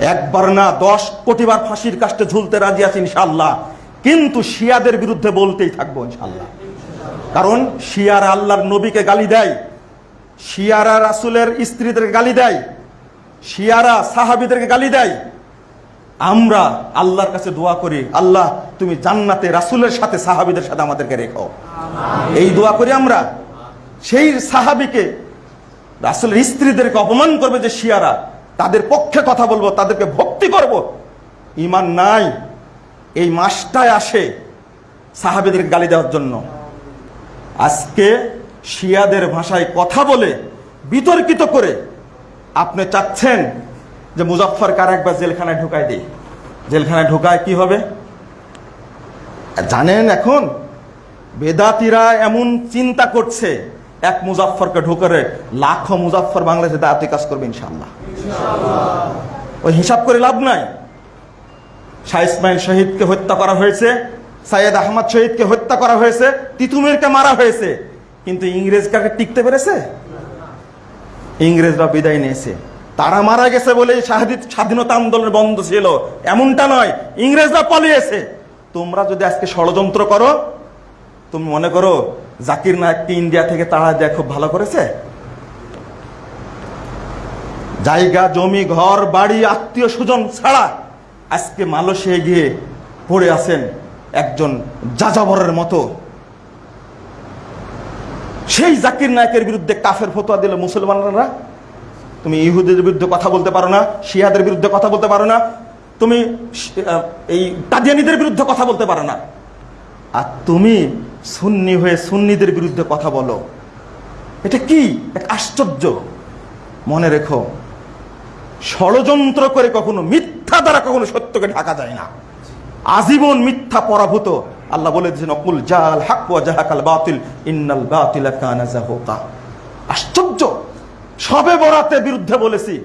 একবার না দশ কোটিবার ফাঁসির কাষ্টে ঝুলতে রাজি আছি ইনশাল্লাহ কিন্তু শিয়াদের বিরুদ্ধে বলতেই থাকব ইনশাল্লাহ কারণ শিয়ারা আল্লাহর নবীকে গালি দেয় শিয়ারা রাসুলের স্ত্রীদেরকে গালি দেয় শিয়ারা সাহাবিদেরকে গালি দেয়। আমরা আল্লাহর কাছে দোয়া করি আল্লাহ তুমি জান্নাতে রাসুলের সাথে সাহাবিদের সাথে আমাদেরকে রেখো। এই দোয়া করি আমরা। সেই সাহাবিকে রাসুলের স্ত্রীদেরকে অপমান করবে যে শিয়ারা। তাদের পক্ষে কথা বলব, তাদেরকে ভক্তি করব। ইমান নাই, এই মাসটায় আসে সাহাবেদের গালি দেওয়ার জন্য। আজকে শিয়াদের ভাষায় কথা বলে বিতর্কিত করে আপনি চাচ্ছেন যে মুজফ্ফর কার একবার জেলখানায় ঢুকায় দিই। জেলখানায় ঢুকায় কি হবে? জানেন এখন বেদাতিরা এমন চিন্তা করছে, এক মুজাফরকে ঢুকরে লাখো মুজাফর বাংলাদেশে দায়িত্ব কাজ করবে ইনশাল্লাহ ওই হিসাব করে লাভ নাই। শাহ ইসমাইল শহীদকে হত্যা করা হয়েছে, সাইয়েদ আহমদ শহীদকে হত্যা করা হয়েছে, তিতুমিরকে মারা হয়েছে। কিন্তু ইংরেজ কাকে টিকতে পেরেছে? ইংরেজরা বিদায় নিয়েছে। তারা মারা গেছে বলে স্বাধীনতা আন্দোলন বন্ধ ছিল। এমনটা নয়, ইংরেজরা পালিয়েছে। তোমরা যদি আজকে ষড়যন্ত্র করো, তুমি মনে করো জাকির নায়ককে ইন্ডিয়া থেকে তাড়া দেয়া খুব ভালো করেছে? জায়গা, জমি, ঘর, বাড়ি, আত্মীয় স্বজন ছাড়া আজকে মালয়েশিয়ায় গিয়ে পড়ে আছেন একজন যাযাবরের মতো। সেই জাকির নায়কের বিরুদ্ধে কাফের ফতোয়া দিল মুসলমানরা? তুমি ইহুদের বিরুদ্ধে কথা বলতে পারো না, শিয়াদের বিরুদ্ধে কথা বলতে পারো না, তুমি এই কাদিয়ানিদের বিরুদ্ধে কথা বলতে পারো না। আর তুমি সুন্নি হয়ে সুন্নিদের বিরুদ্ধে কথা বলো। এটা কি? এক আশ্চর্য। মনে রেখো ষড়যন্ত্র করে কখনো মিথ্যা দ্বারা কখনো সত্যকে ঢাকা যায় না। আজীবন মিথ্যা পরাভূত। আল্লাহ বলে দিয়েছেন অকুল জাল হাক জাহাকাল বাতিল, ইন্নাল বাতিলা আশ্চর্য! সবে বরাতের বিরুদ্ধে বলেছি,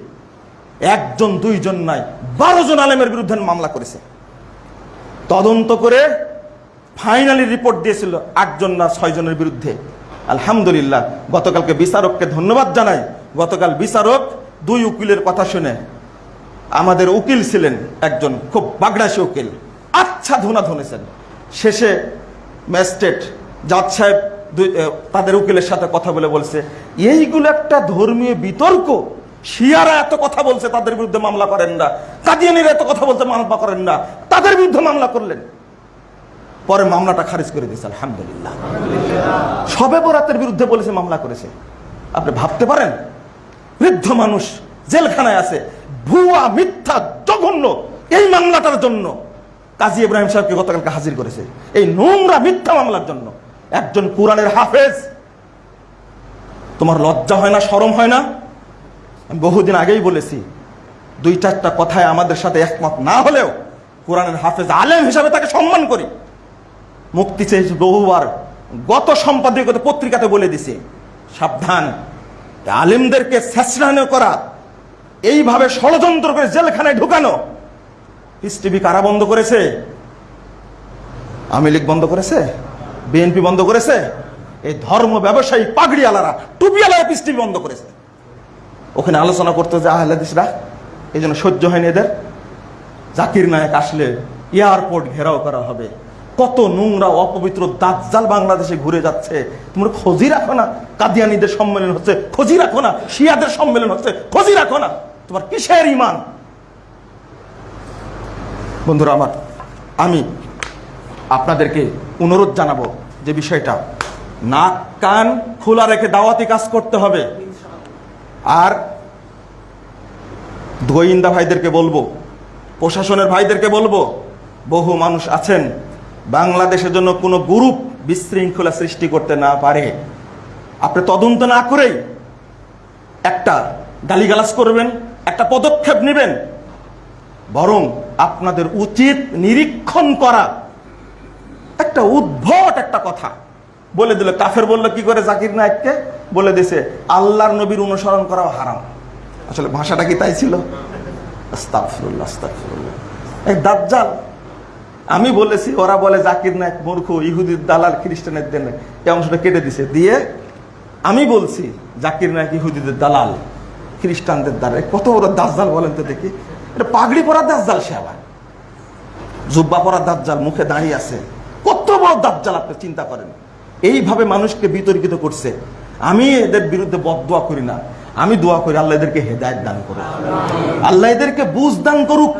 একজন, দুইজন নাই, বারো জন আলেমের বিরুদ্ধে মামলা করেছে। তদন্ত করে ফাইনালি রিপোর্ট দিয়েছিল আটজন না ছয়জনের বিরুদ্ধে। আলহামদুলিল্লাহ, গতকালকে বিচারককে ধন্যবাদ জানাই। গতকাল বিচারক দুই উকিলের কথা শুনে আমাদের উকিল ছিলেন একজন খুব বাগড়াসী উকিল। আচ্ছা ধুনা ধনেছেন। শেষে ম্যাজিস্ট্রেট জাজ সাহেব তাদের উকিলের সাথে কথা বলে বলছে, এইগুলো একটা ধর্মীয় বিতর্ক। শিয়ারা এত কথা বলছে, তাদের বিরুদ্ধে মামলা করেন না। কাদিয়ানিরা এত কথা বলতে মামলা করেন না। তাদের বিরুদ্ধে মামলা করলেন। পরে মামলাটা খারিজ করে দিয়েছে, আলহামদুলিল্লাহ। সবে বরাতের বিরুদ্ধে বলেছে, মামলা করেছে। আপনি ভাবতে পারেন বৃদ্ধ মানুষ জেলখানায় আছে। ভুয়া, মিথ্যা, জঘন্য এই মামলাটার জন্য কাজী ইব্রাহিম সাহেবকে গতকালকে হাজির করেছে। এই নোংরা, মিথ্যা মামলার জন্য। একজন কোরআনের হাফেজ। তোমার লজ্জা হয় না, শরম হয় না? আমি বহুদিন আগেই বলেছি, দুই চারটা কথায় আমাদের সাথে একমত না হলেও কোরআনের হাফেজ আলেম হিসাবে তাকে সম্মান করি। মুক্তি চেয়েছি বহুবার গত সম্পাদকীয় পত্রিকাতে বলে দিছে, সাবধান। আলেমদেরকে শেষরানো করা, এইভাবে ষড়যন্ত্র করে জেলখানায় ঢুকানো পিস টিভি কারা বন্ধ করেছে? আওয়ামী লীগ বন্ধ করেছে? বিএনপি বন্ধ করেছে? এই ধর্ম ব্যবসায়ী পাগড়িওয়ালারা, টুপিওয়ালারা পিস টিভি বন্ধ করেছে। ওখানে আলোচনা করতে যে আহলাদিসরা, এই জন্য সহ্য হয়নি এদের। জাকির নায়ক আসলে এয়ারপোর্ট ঘেরাও করা হবে। কত নোংরা, অপবিত্র দাজ্জাল বাংলাদেশে ঘুরে যাচ্ছে। তোমরা খোঁজই রাখো না। কাদিয়ানিদের সম্মেলন হচ্ছে, খোঁজই রাখো না। শিয়াদের সম্মেলন হচ্ছে, খোঁজই রাখো না। তোমার কিসের ইমান বন্ধুরা আমার, আমি আপনাদেরকে অনুরোধ জানাব যে বিষয়টা, নাক, কান খোলা রেখে দাওয়াতি কাজ করতে হবে। আর গোয়েন্দা ভাইদেরকে বলব, প্রশাসনের ভাইদেরকে বলব, বহু মানুষ আছেন বাংলাদেশের জন্য কোনো গ্রুপ বিশৃঙ্খলা সৃষ্টি করতে না পারে। আপনি তদন্ত না করেই একটা গালিগালাজ করবেন একটা পদক্ষেপ নেবেন। বরং আপনাদের উচিত নিরীক্ষণ করা। একটা উদ্ভট একটা কথা। বলে দিল কাফের বলল কি করে জাকির নায়ককে? বলে দিছে আল্লাহর নবীর অনুসরণ করাও হারাম। আসলে ভাষাটা কি তাই ছিল? আস্তাগফিরুল্লাহ, আস্তাগফিরুল্লাহ। এই দাজ্জাল আমি বলেছি, ওরা বলে জাকির নায়ক মূর্খ, ইহুদির দালাল, খ্রিস্টানের দেন এই অংশটা কেটে দিছে। দিয়ে আমি বলছি, জাকির নায়ক ইহুদিদের দালাল, খ্রিস্টানদের দ্বারা। কত বড় দাজ্জাল বলেন তো দেখি। এটা পাগড়ি পরা দাজ্জাল সে আবার। জুব্বা পরা দাজ্জাল, মুখে দাঁড়িয়ে আছে। কত বড় দাজ্জাল আপনি চিন্তা করেন। এইভাবে মানুষকে বিতর্কিত করছে। আমি এদের বিরুদ্ধে বদদোয়া করি না। আমি দোয়া করি আল্লাহ এদেরকে হেদায়ত দান করুক। আল্লাহ এদেরকে বুঝ দান করুক।